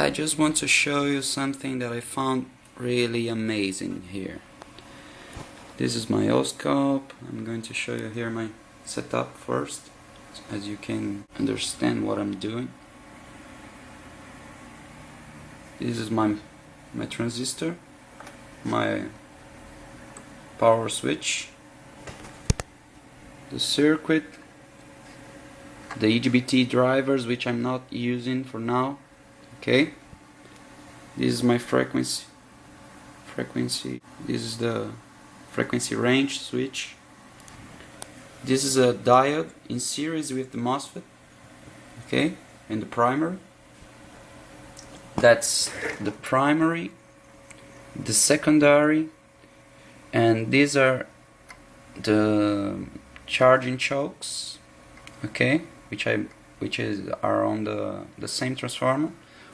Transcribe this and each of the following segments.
I just want to show you something that I found really amazing here. This is my oscilloscope. I'm going to show you here my setup first, as you can understand what I'm doing. This is my my transistor, my power switch, the circuit, the IGBT drivers which I'm not using for now okay. This is my frequency frequency this is the frequency range switch. This is a diode in series with the MOSFET okay and the primary. That's the primary the secondary and these are the charging chokes okay which I which is are on the the same transformer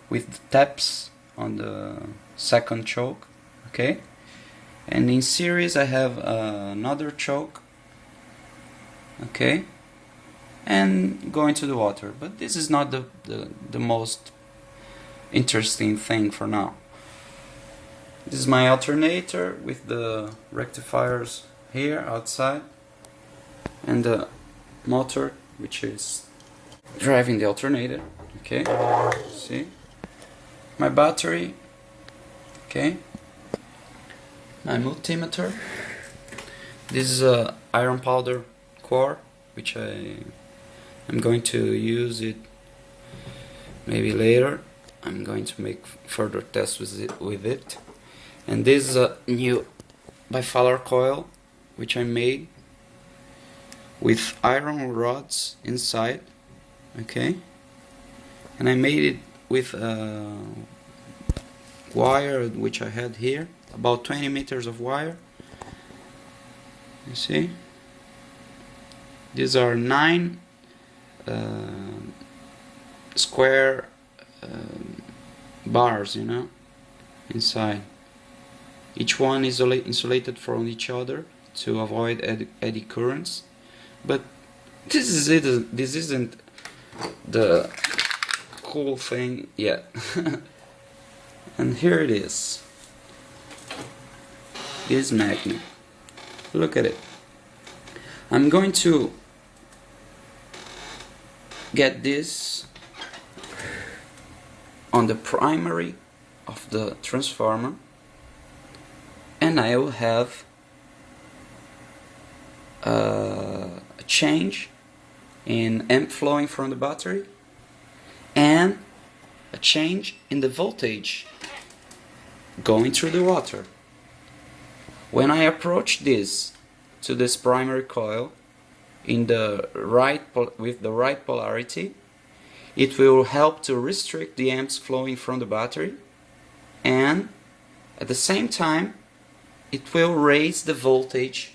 with taps on the second choke okay? And in series I have uh, another choke okay? And going to the water but this is not the, the, the most interesting thing for now. This is my alternator with the rectifiers here outside and the motor which is driving the alternator okay? See my battery. Okay. My multimeter. This is a iron powder core which I am going to use it maybe later. I'm going to make further tests with it, with it. and this is a new bifilar coil which I made with iron rods inside. Okay. And I made it with a wire which I had here about 20 meters of wire. You see? These are nine uh, square uh, bars you know inside. Each one is insulated from each other to avoid eddy currents. But this is it this isn't the cool thing yet. and here it is. This magnet. Look at it. I'm going to get this on the primary of the transformer and I will have uh, a change in amp flowing from the battery and a change in the voltage going through the water. When I approach this to this primary coil in the right with the right polarity, it will help to restrict the amps flowing from the battery and at the same time it will raise the voltage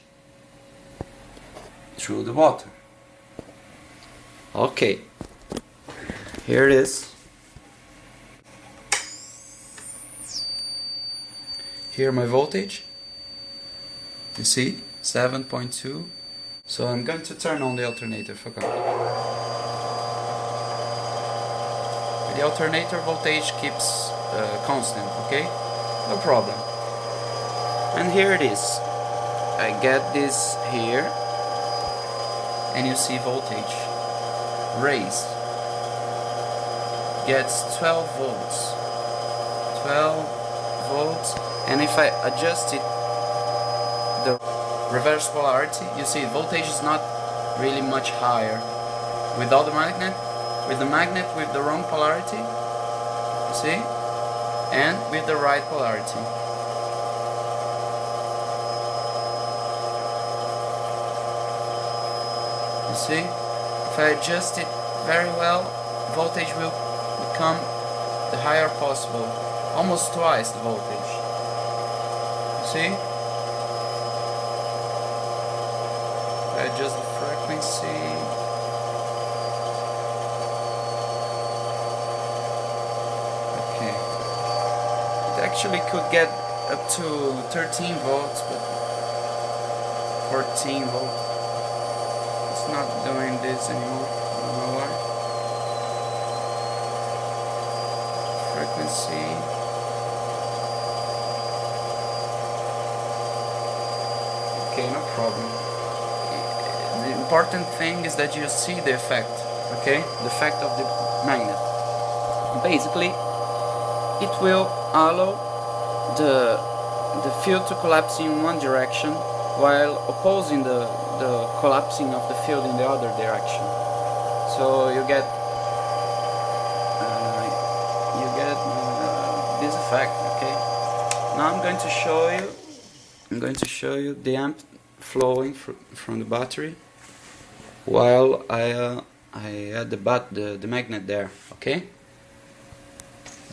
through the water. Okay, here it is. Here my voltage. You see, 7.2. So I'm going to turn on the alternator, for forgot. The alternator voltage keeps uh, constant, okay? No problem. And here it is. I get this here and you see voltage raised gets 12 volts. 12 volts. And if I adjust it the reverse polarity you see voltage is not really much higher. Without the magnet with the magnet with the wrong polarity you see? And with the right polarity. You see? If I adjust it very well voltage will become the higher possible, almost twice the voltage. You see? I adjust the frequency. Okay. It actually could get up to 13 volts, but 14 volts. It's not doing this anymore. Frequency. Okay, no problem. The important thing is that you see the effect, okay? The effect of the magnet. Basically, it will allow the the field to collapse in one direction while opposing the, the collapsing of the field in the other direction. So you get uh, you get uh, this effect. Okay. Now I'm going to show you. I'm going to show you the amp flowing fr from the battery while I uh, I add the bat the the magnet there. Okay.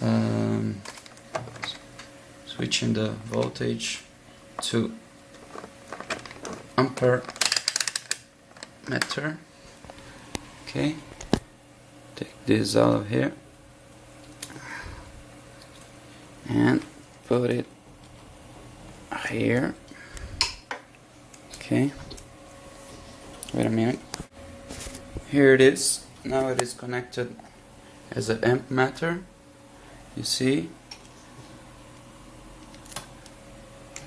Um, switching the voltage to ampere meter okay take this out of here and put it here. Okay. Wait a minute. Here it is. Now it is connected as an amp meter you see?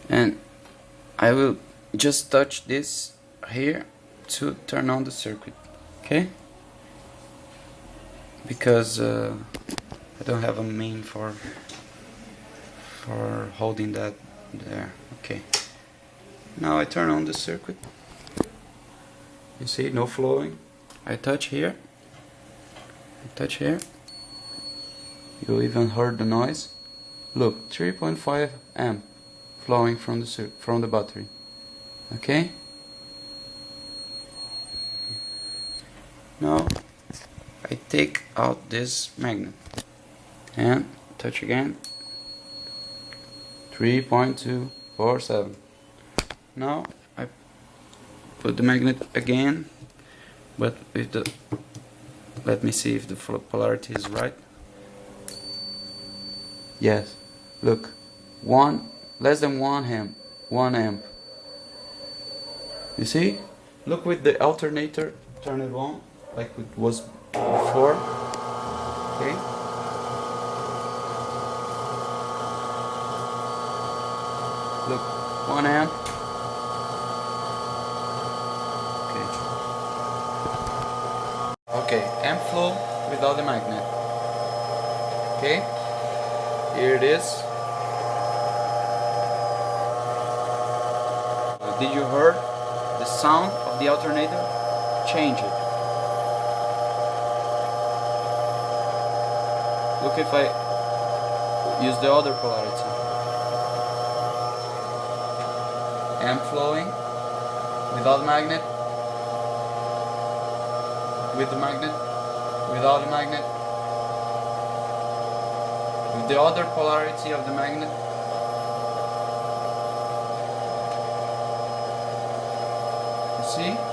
And I will just touch this here to turn on the circuit. Okay? Because uh, I don't have a main for for holding that there. Okay. Now I turn on the circuit. You see no flowing. I touch here. I touch here. You even heard the noise. Look 3.5 amp flowing from the from the battery. Okay? Now I take out this magnet. And touch again 3.247 now I put the magnet again but with the let me see if the polarity is right. Yes. Look one less than one amp one amp. You see? Look with the alternator turn it on like it was before. Okay look one amp okay okay amp flow without the magnet okay here it is uh, Did you hear the sound of the alternator? Change it. Look if I use the other polarity. Amp flowing without magnet, with the magnet, without the magnet, with the other polarity of the magnet. see? See